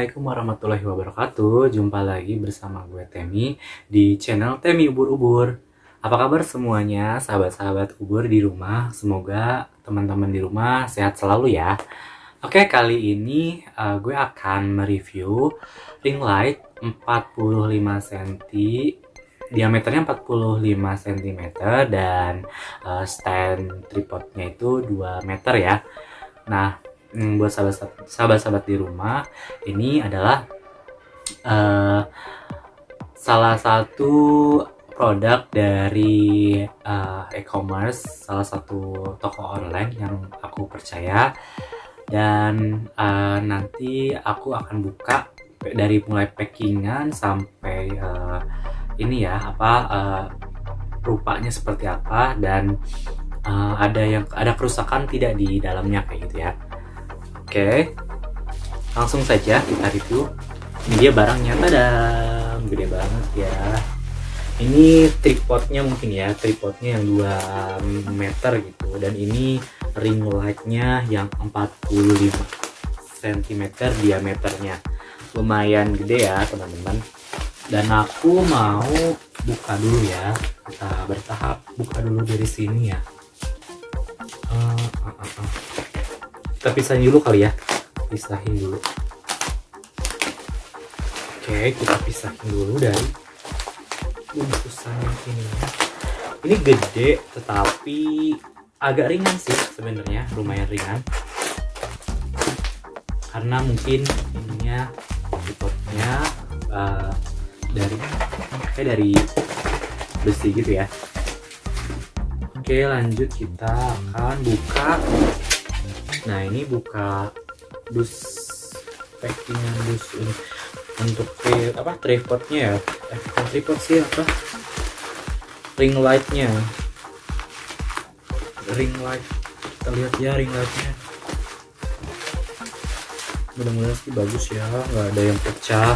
Assalamualaikum warahmatullahi wabarakatuh. Jumpa lagi bersama gue Temi Di channel Temi Ubur-Ubur Apa kabar semuanya sahabat-sahabat ubur di rumah? Semoga teman-teman di rumah sehat selalu ya. Oke kali ini uh, gue akan mereview ring light 45 cm diameternya 45 cm dan uh, stand tripodnya itu 2 meter ya. Nah hmm, buat sahabat-sahabat di rumah ini adalah uh, salah satu produk dari uh, e-commerce salah satu toko online yang aku percaya. Dan uh, nanti aku akan buka dari mulai packingan sampai uh, ini ya apa uh, rupanya seperti apa. Dan uh, ada yang ada kerusakan tidak di dalamnya kayak gitu ya Oke, langsung saja kita review. Ini dia barangnya, tada, gede banget ya. Ini tripodnya mungkin ya, tripodnya yang 2 meter gitu. Dan ini ring lightnya yang 45 cm diameternya. Lumayan gede ya teman-teman. Dan aku mau buka dulu ya, kita bertahap buka dulu dari sini ya. Uh, uh, uh, uh kita pisahin dulu kali ya. Pisahin dulu. Oke kita pisahin dulu dari bungkusan yang ini. Ini gede tetapi agak ringan sih sebenarnya. Lumayan ringan. Karena mungkin ininya tripodnya uh, dari kayak dari besi gitu ya. Oke lanjut kita akan buka nah ini buka dus packingan dus ini. Untuk tri, apa tripodnya ya? Eh tripod sih apa? Ring lightnya. Ring light. Kita lihat ya ring lightnya. Mudah-mudahan sih bagus ya. Nggak ada yang pecah.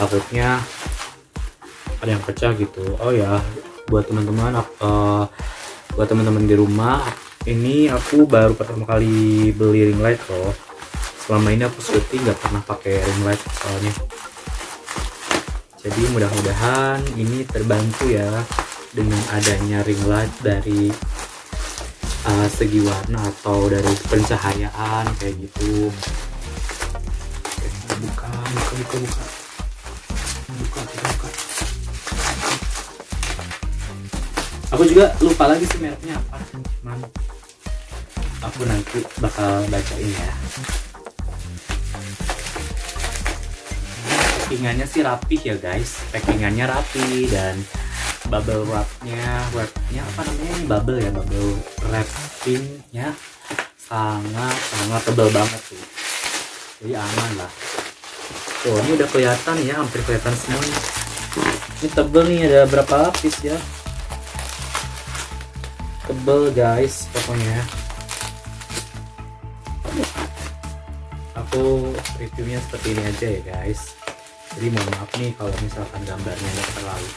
Takutnya ada yang pecah gitu. Oh ya buat teman-teman uh, buat teman-teman di rumah ini aku baru pertama kali beli ring light loh. Selama ini aku syuting nggak pernah pakai ring light soalnya. Jadi mudah-mudahan ini terbantu ya dengan adanya ring light dari uh, segi warna atau dari pencahayaan kayak gitu. Oke, buka buka buka buka. Buka buka. Aku juga lupa lagi sih mereknya apa cuman aku nanti bakal bacain ya. Packingannya sih rapih ya guys. Packingannya rapi dan bubble wrapnya wrapnya apa namanya ini? Bubble ya bubble wrappingnya sangat sangat tebal banget tuh jadi aman lah. Tuh ini udah kelihatan ya hampir kelihatan semua ini tebel nih ada berapa lapis ya? Tebel guys pokoknya aku reviewnya seperti ini aja ya guys. Jadi mohon maaf nih kalau misalkan gambarnya nggak terlalu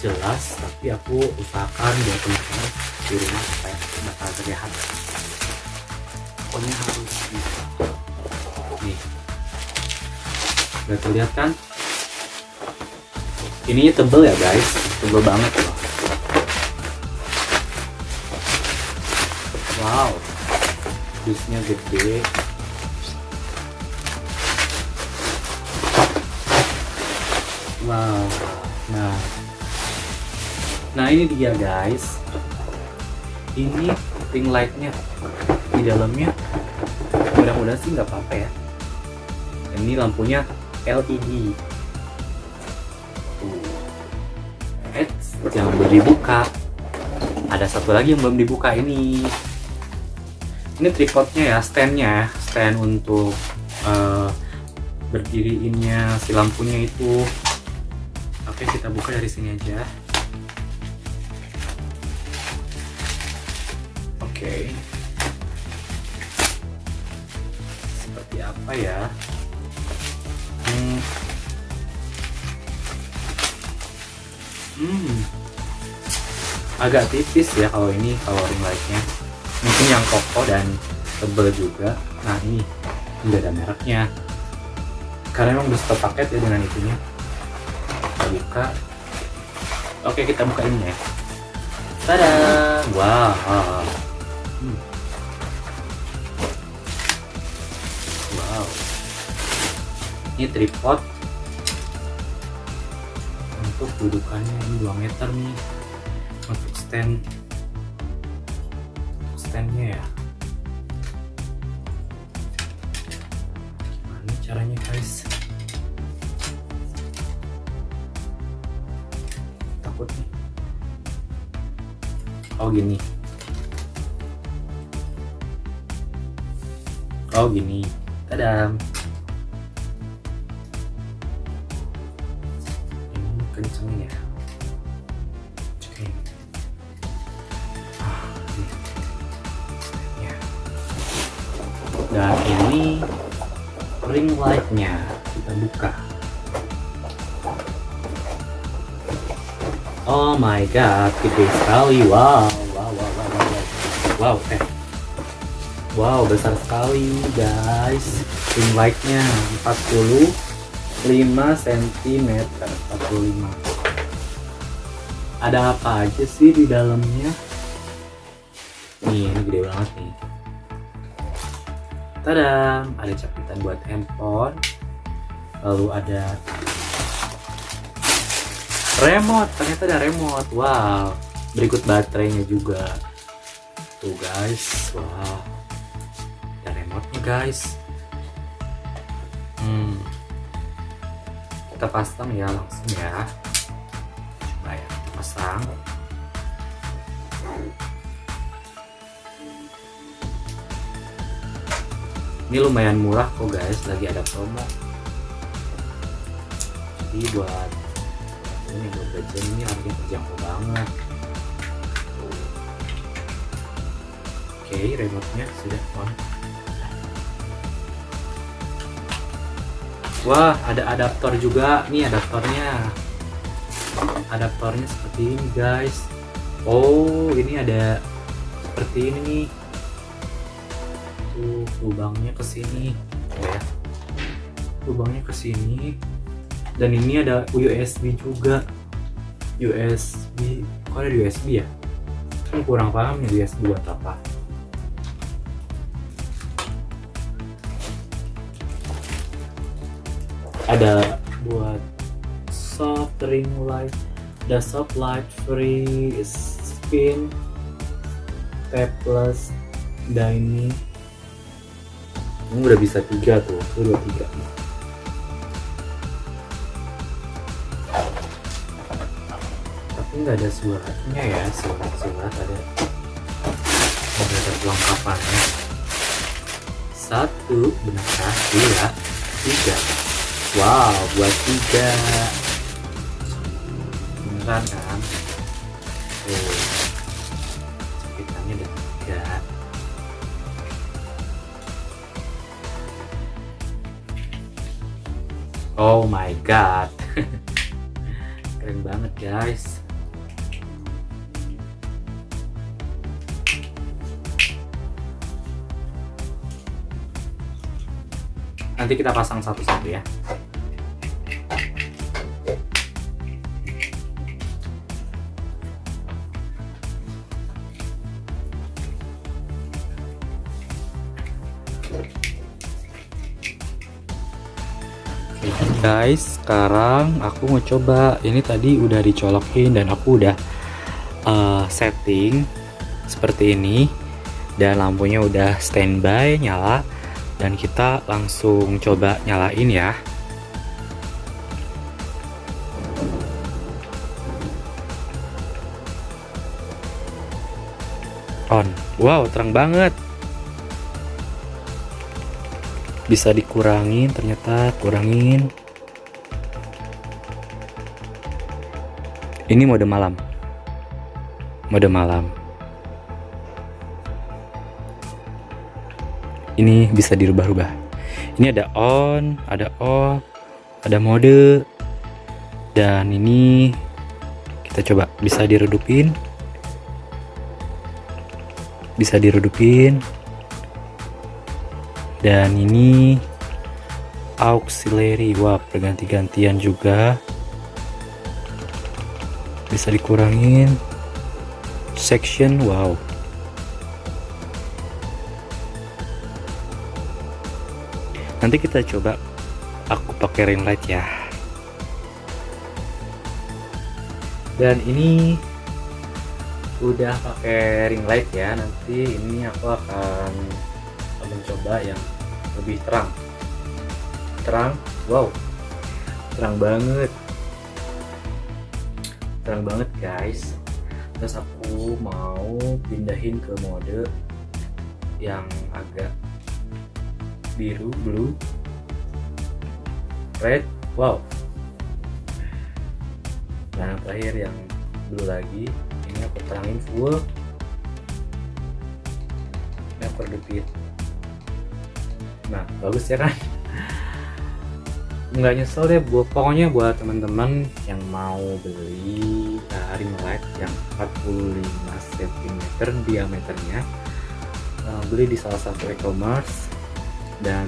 jelas tapi aku usahakan buat teman-teman di rumah supaya bakal terlihat. Pokoknya harus bisa. Nih. Udah terlihat kan? Ininya tebel ya guys. Tebel banget. Loh wow. Dusnya gede wow. Nah. Nah ini dia guys. Ini ring lightnya di dalamnya. Mudah-mudahan sih nggak apa-apa ya. Ini lampunya LED eh jangan belum dibuka. Ada satu lagi yang belum dibuka ini. Ini tripodnya ya standnya. Stand untuk uh, berdiriinnya si lampunya itu Oke, kita buka dari sini aja. Oke. Seperti apa ya? Hmm. Hmm. Agak tipis ya kalau ini kalau ring lightnya. Mungkin yang kokoh dan tebel juga. Nah ini udah ada mereknya. karena emang udah paket ya dengan itunya buka. Oke kita buka ini ya. Tada. Wow hmm. wow. Ini tripod. Untuk dudukannya ini 2 meter nih. Untuk stand. Standnya ya. Ini caranya guys takut. Nih oh gini. Oh gini. Tadam. Ini kencengin ya? Oke. Ah, ini. Ya. dan ini ring lightnya. Kita buka Oh my god, gede sekali. Wow, wow, wow, wow, wow. Wow, eh. Wow, besar sekali, guys. Ring lightnya 45 cm, 45. Ada apa aja sih di dalamnya? Nih, ini gede banget nih. Tada, ada capitan buat handphone. Lalu ada remote ternyata ada remote. Wow. Berikut baterainya juga. Tuh guys. Wow ada remote nya guys. Hmm. Kita pasang ya langsung ya. Coba ya kita pasang. Ini lumayan murah kok guys. Lagi ada promo. Jadi buat ini jajan ini harganya terjangkau banget. Oke okay, remote nya sudah on. Wah ada adaptor juga. Nih adaptornya. Adaptornya seperti ini guys. Oh ini ada seperti ini nih. Tuh lubangnya ke sini. Ya. Lubangnya ke sini dan ini ada USB juga. USB kok ada USB ya? Kan kurang paham ya USB buat apa? Ada buat soft ring light. Ada soft light free spin tapeless dan ini ini udah bisa tiga tuh dua tiga nggak ada suratnya ya surat-surat ada. Ada kelengkapannya satu benarkah dua tiga. Wow buat tiga. Beneran kan? Cepitannya ada tiga. Oh my god. Keren banget guys nanti kita pasang satu-satu ya. Guys sekarang aku mau coba. Ini tadi udah dicolokin dan aku udah uh, setting seperti ini. Dan lampunya udah standby nyala dan kita langsung coba nyalain ya. On. Wow terang banget. Bisa dikurangin ternyata kurangin. Ini mode malam. Mode malam ini bisa dirubah-rubah. Ini ada on ada off ada mode dan ini kita coba. Bisa diredupin bisa diredupin dan ini auxiliary. Wah berganti-gantian juga. Bisa dikurangin. Section wow nanti kita coba. Aku pakai ring light ya. Dan ini udah pakai ring light ya. Nanti ini aku akan mencoba yang lebih terang. Terang? Wow. Terang banget. Terang banget guys. Terus aku mau pindahin ke mode yang agak biru blue red wow. Nah terakhir yang blue lagi ini aku terangin full. Ini aku redupin nah bagus ya kan? Nggak nyesel deh buat pokoknya buat teman-teman yang mau beli uh, ring light yang 45 cm diameternya uh, beli di salah satu e-commerce dan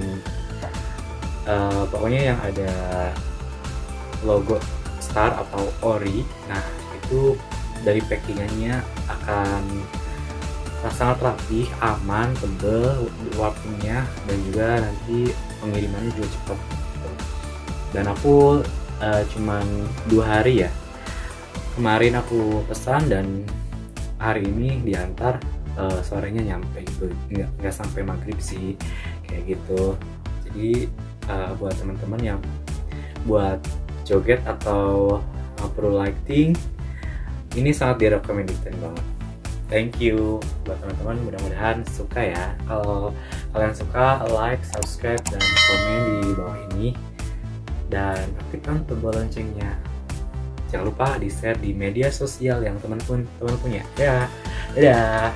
uh, pokoknya yang ada logo star atau ori nah itu dari packingannya akan sangat rapi, aman, tebel warnanya dan juga nanti pengirimannya juga cepat. Dan aku uh, cuman dua hari ya. Kemarin aku pesan dan hari ini diantar uh, sorenya nyampe gitu. Nggak nggak sampai maghrib sih kayak gitu. Jadi uh, buat teman-teman yang buat joget atau uh, perlu lighting ini sangat direkomendasikan banget. Thank you. Buat teman-teman mudah-mudahan suka ya. Kalau kalian suka like subscribe dan komen di bawah ini. Dan aktifkan tombol loncengnya. Jangan lupa di share di media sosial yang teman pun teman punya. Ya. Dadah